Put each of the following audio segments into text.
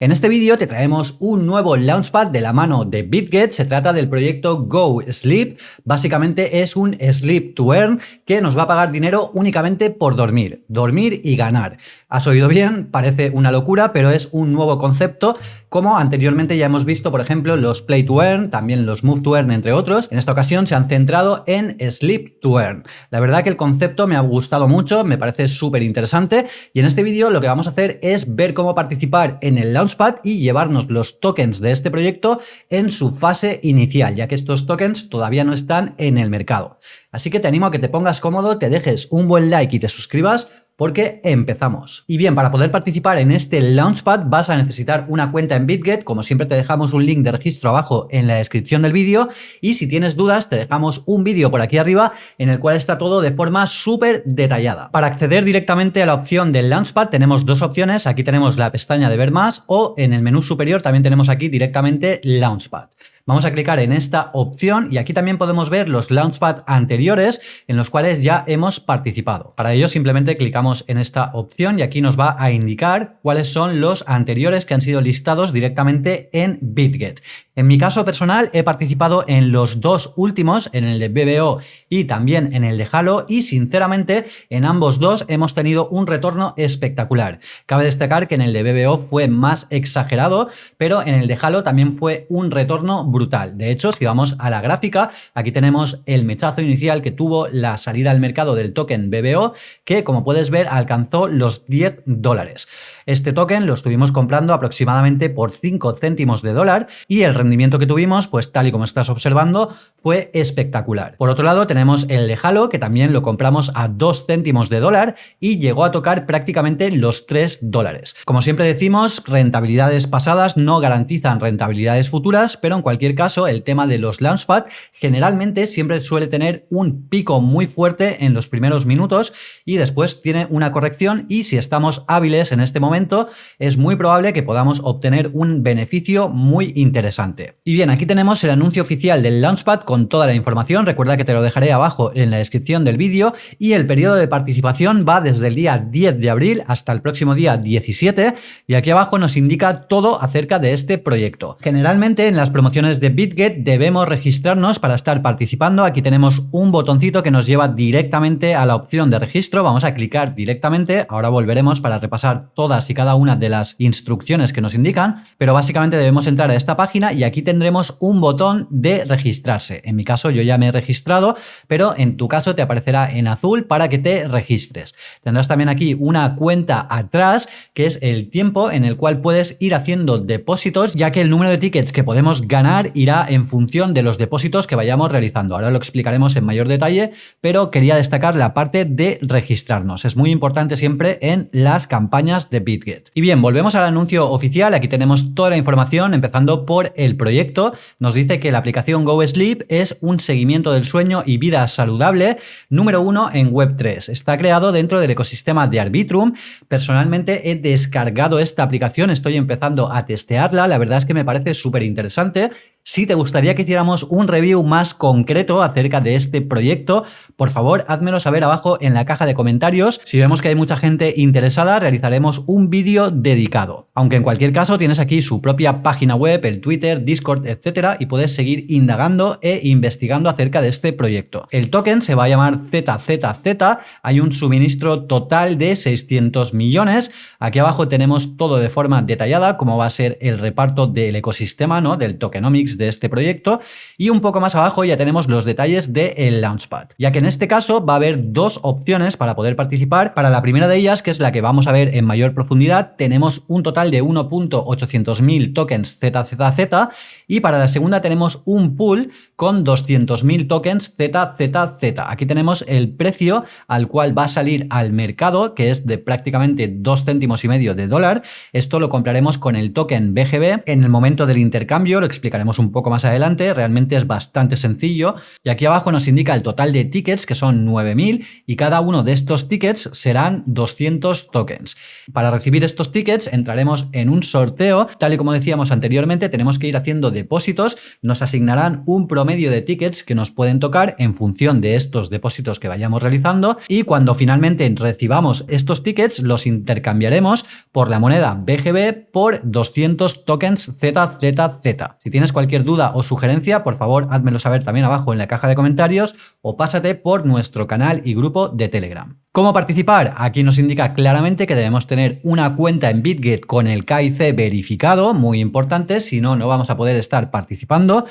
En este vídeo te traemos un nuevo Launchpad de la mano de BitGet, se trata del proyecto Go Sleep, básicamente es un Sleep to Earn que nos va a pagar dinero únicamente por dormir, dormir y ganar. Has oído bien, parece una locura, pero es un nuevo concepto, como anteriormente ya hemos visto, por ejemplo, los Play to Earn, también los Move to Earn, entre otros. En esta ocasión se han centrado en Sleep to Earn. La verdad que el concepto me ha gustado mucho, me parece súper interesante, y en este vídeo lo que vamos a hacer es ver cómo participar en el Launchpad y llevarnos los tokens de este proyecto en su fase inicial, ya que estos tokens todavía no están en el mercado. Así que te animo a que te pongas cómodo, te dejes un buen like y te suscribas porque empezamos. Y bien, para poder participar en este Launchpad vas a necesitar una cuenta en BitGet, como siempre te dejamos un link de registro abajo en la descripción del vídeo y si tienes dudas te dejamos un vídeo por aquí arriba en el cual está todo de forma súper detallada. Para acceder directamente a la opción del Launchpad tenemos dos opciones, aquí tenemos la pestaña de ver más o en el menú superior también tenemos aquí directamente Launchpad. Vamos a clicar en esta opción y aquí también podemos ver los Launchpad anteriores en los cuales ya hemos participado. Para ello simplemente clicamos en esta opción y aquí nos va a indicar cuáles son los anteriores que han sido listados directamente en BitGet. En mi caso personal he participado en los dos últimos, en el de BBO y también en el de Halo y sinceramente en ambos dos hemos tenido un retorno espectacular. Cabe destacar que en el de BBO fue más exagerado, pero en el de Halo también fue un retorno brutal. De hecho, si vamos a la gráfica, aquí tenemos el mechazo inicial que tuvo la salida al mercado del token BBO, que como puedes ver alcanzó los 10 dólares. Este token lo estuvimos comprando aproximadamente por 5 céntimos de dólar y el rendimiento que tuvimos, pues tal y como estás observando, fue espectacular. Por otro lado tenemos el de Halo, que también lo compramos a 2 céntimos de dólar y llegó a tocar prácticamente los 3 dólares. Como siempre decimos, rentabilidades pasadas no garantizan rentabilidades futuras, pero en cualquier caso el tema de los Launchpad generalmente siempre suele tener un pico muy fuerte en los primeros minutos y después tiene una corrección y si estamos hábiles en este momento es muy probable que podamos obtener un beneficio muy interesante. Y bien, aquí tenemos el anuncio oficial del Launchpad con toda la información, recuerda que te lo dejaré abajo en la descripción del vídeo. Y el periodo de participación va desde el día 10 de abril hasta el próximo día 17 y aquí abajo nos indica todo acerca de este proyecto. Generalmente en las promociones de BitGet debemos registrarnos para estar participando, aquí tenemos un botoncito que nos lleva directamente a la opción de registro, vamos a clicar directamente, ahora volveremos para repasar todas y cada una de las instrucciones que nos indican, pero básicamente debemos entrar a esta página y aquí tendremos un botón de registrarse. En mi caso yo ya me he registrado, pero en tu caso te aparecerá en azul para que te registres. Tendrás también aquí una cuenta atrás, que es el tiempo en el cual puedes ir haciendo depósitos, ya que el número de tickets que podemos ganar irá en función de los depósitos que vayamos realizando. Ahora lo explicaremos en mayor detalle, pero quería destacar la parte de registrarnos. Es muy importante siempre en las campañas de Y bien, volvemos al anuncio oficial. Aquí tenemos toda la información, empezando por el proyecto. Nos dice que la aplicación Go Sleep es un seguimiento del sueño y vida saludable número uno en Web3. Está creado dentro del ecosistema de Arbitrum. Personalmente he descargado esta aplicación, estoy empezando a testearla. La verdad es que me parece súper interesante. Si te gustaría que hiciéramos un review más concreto acerca de este proyecto, por favor házmelo saber abajo en la caja de comentarios. Si vemos que hay mucha gente interesada, realizaremos un vídeo dedicado. Aunque en cualquier caso tienes aquí su propia página web, el Twitter, Discord, etcétera, y puedes seguir indagando e investigando acerca de este proyecto. El token se va a llamar ZZZ, hay un suministro total de 600 millones. Aquí abajo tenemos todo de forma detallada, cómo va a ser el reparto del ecosistema, ¿no? del tokenomics de este proyecto y un poco más abajo ya tenemos los detalles del Launchpad, ya que en este caso va a haber dos opciones para poder participar. Para la primera de ellas, que es la que vamos a ver en mayor profundidad, tenemos un total de 1.800.000 tokens ZZZ y para la segunda tenemos un pool con 200.000 tokens ZZZ. Aquí tenemos el precio al cual va a salir al mercado, que es de prácticamente 2 céntimos y medio de dólar. Esto lo compraremos con el token BGB. En el momento del intercambio lo explicaremos un un poco más adelante, realmente es bastante sencillo. Y aquí abajo nos indica el total de tickets, que son 9000, y cada uno de estos tickets serán 200 tokens. Para recibir estos tickets entraremos en un sorteo, tal y como decíamos anteriormente, tenemos que ir haciendo depósitos, nos asignarán un promedio de tickets que nos pueden tocar en función de estos depósitos que vayamos realizando y cuando finalmente recibamos estos tickets los intercambiaremos por la moneda BGB por 200 tokens ZZZ. Si tienes cualquier duda o sugerencia, por favor, házmelo saber también abajo en la caja de comentarios o pásate por nuestro canal y grupo de Telegram. ¿Cómo participar? Aquí nos indica claramente que debemos tener una cuenta en BitGet con el KIC verificado, muy importante, si no, no vamos a poder estar participando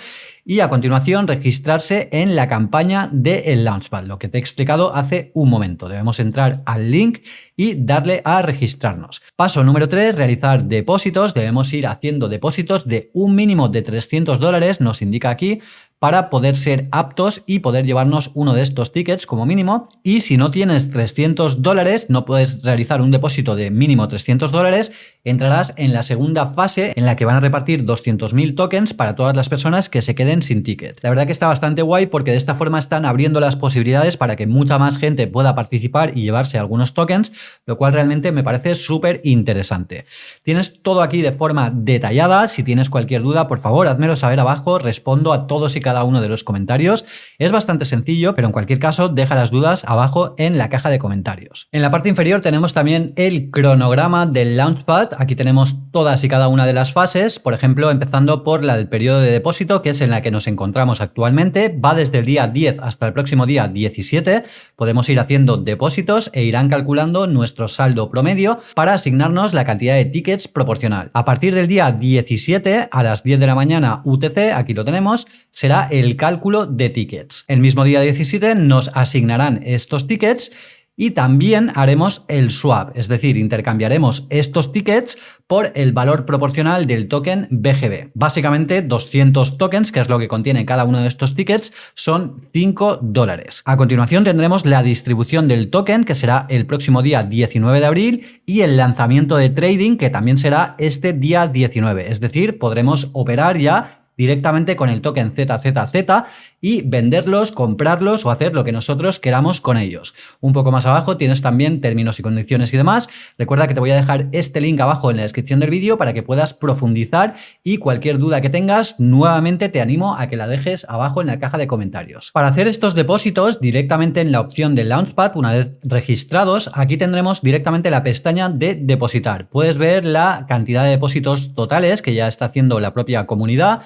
y a continuación registrarse en la campaña del el Launchpad, lo que te he explicado hace un momento. Debemos entrar al link y darle a registrarnos. Paso número 3, realizar depósitos. Debemos ir haciendo depósitos de un mínimo de 300 dólares, nos indica aquí, para poder ser aptos y poder llevarnos uno de estos tickets como mínimo. Y si no tienes 300 dólares, no puedes realizar un depósito de mínimo 300 dólares, entrarás en la segunda fase en la que van a repartir 200.000 tokens para todas las personas que se queden sin ticket. La verdad que está bastante guay porque de esta forma están abriendo las posibilidades para que mucha más gente pueda participar y llevarse algunos tokens, lo cual realmente me parece súper interesante. Tienes todo aquí de forma detallada. Si tienes cualquier duda, por favor, házmelo saber abajo. Respondo a todos y cada uno de los comentarios. Es bastante sencillo, pero en cualquier caso deja las dudas abajo en la caja de comentarios. En la parte inferior tenemos también el cronograma del Launchpad. Aquí tenemos todas y cada una de las fases, por ejemplo, empezando por la del periodo de depósito, que es en la que nos encontramos actualmente. Va desde el día 10 hasta el próximo día 17. Podemos ir haciendo depósitos e irán calculando nuestro saldo promedio para asignarnos la cantidad de tickets proporcional. A partir del día 17 a las 10 de la mañana UTC, aquí lo tenemos, será el cálculo de tickets. El mismo día 17 nos asignarán estos tickets y también haremos el swap, es decir, intercambiaremos estos tickets por el valor proporcional del token BGB. Básicamente 200 tokens, que es lo que contiene cada uno de estos tickets, son 5 dólares. A continuación tendremos la distribución del token, que será el próximo día 19 de abril, y el lanzamiento de trading, que también será este día 19, es decir, podremos operar ya directamente con el token ZZZ y venderlos, comprarlos o hacer lo que nosotros queramos con ellos. Un poco más abajo tienes también términos y condiciones y demás. Recuerda que te voy a dejar este link abajo en la descripción del vídeo para que puedas profundizar y cualquier duda que tengas, nuevamente te animo a que la dejes abajo en la caja de comentarios. Para hacer estos depósitos directamente en la opción de Launchpad, una vez registrados, aquí tendremos directamente la pestaña de depositar. Puedes ver la cantidad de depósitos totales que ya está haciendo la propia comunidad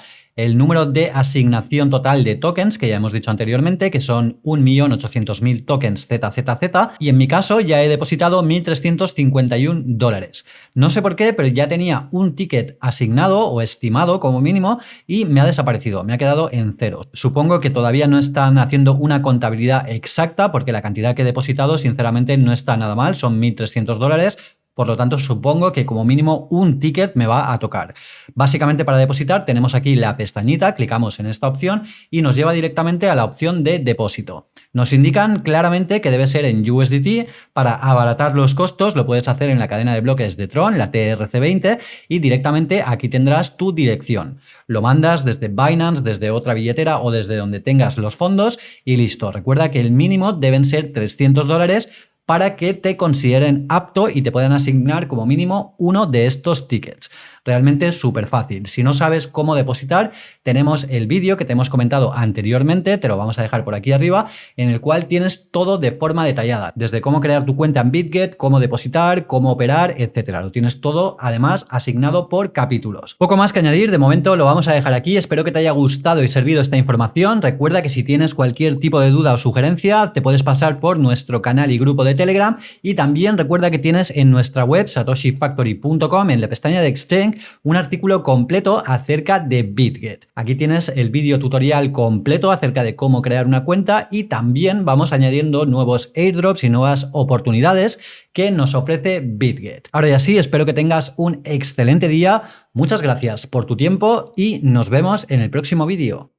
el número de asignación total de tokens, que ya hemos dicho anteriormente, que son 1.800.000 tokens ZZZ, y en mi caso ya he depositado 1.351 dólares. No sé por qué, pero ya tenía un ticket asignado o estimado como mínimo y me ha desaparecido, me ha quedado en cero. Supongo que todavía no están haciendo una contabilidad exacta porque la cantidad que he depositado sinceramente no está nada mal, son 1.300 dólares, por lo tanto, supongo que como mínimo un ticket me va a tocar. Básicamente para depositar tenemos aquí la pestañita, clicamos en esta opción y nos lleva directamente a la opción de depósito. Nos indican claramente que debe ser en USDT. Para abaratar los costos lo puedes hacer en la cadena de bloques de Tron, la TRC20, y directamente aquí tendrás tu dirección. Lo mandas desde Binance, desde otra billetera o desde donde tengas los fondos y listo. Recuerda que el mínimo deben ser 300 dólares para que te consideren apto y te puedan asignar como mínimo uno de estos tickets. Realmente es súper fácil. Si no sabes cómo depositar, tenemos el vídeo que te hemos comentado anteriormente, te lo vamos a dejar por aquí arriba, en el cual tienes todo de forma detallada, desde cómo crear tu cuenta en BitGet, cómo depositar, cómo operar, etcétera. Lo tienes todo, además, asignado por capítulos. Poco más que añadir, de momento lo vamos a dejar aquí. Espero que te haya gustado y servido esta información. Recuerda que si tienes cualquier tipo de duda o sugerencia, te puedes pasar por nuestro canal y grupo de Telegram y también recuerda que tienes en nuestra web satoshifactory.com en la pestaña de Exchange un artículo completo acerca de BitGet. Aquí tienes el vídeo tutorial completo acerca de cómo crear una cuenta y también vamos añadiendo nuevos airdrops y nuevas oportunidades que nos ofrece BitGet. Ahora ya sí, espero que tengas un excelente día, muchas gracias por tu tiempo y nos vemos en el próximo vídeo.